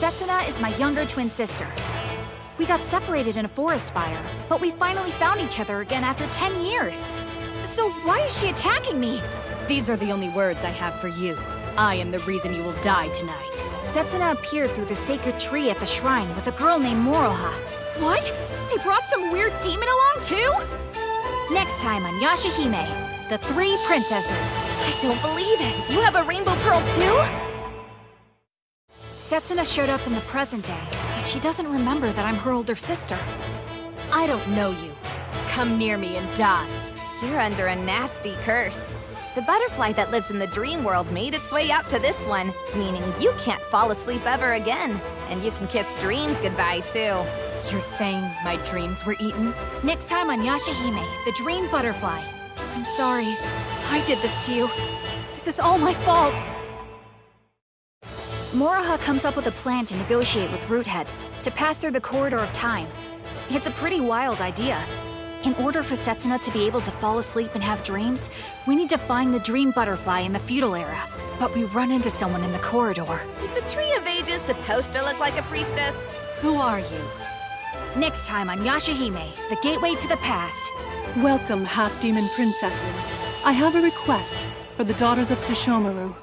Setsuna is my younger twin sister. We got separated in a forest fire, but we finally found each other again after 10 years. So why is she attacking me? These are the only words I have for you. I am the reason you will die tonight. Setsuna appeared through the sacred tree at the shrine with a girl named Moroha. What? They brought some weird demon along too? Next time on Yashahime, the Three Princesses. I don't believe it! You have a rainbow pearl too? Setsuna showed up in the present day, but she doesn't remember that I'm her older sister. I don't know you. Come near me and die. You're under a nasty curse. The butterfly that lives in the dream world made its way out to this one, meaning you can't fall asleep ever again. And you can kiss dreams goodbye, too. You're saying my dreams were eaten? Next time on Yashahime, the dream butterfly. I'm sorry. I did this to you. This is all my fault. Moroha comes up with a plan to negotiate with Roothead, to pass through the corridor of time. It's a pretty wild idea. In order for Setsuna to be able to fall asleep and have dreams, we need to find the dream butterfly in the feudal era. But we run into someone in the corridor. Is the Tree of Ages supposed to look like a priestess? Who are you? Next time on Yashahime, the gateway to the past. Welcome, half-demon princesses. I have a request for the daughters of Sesshomaru.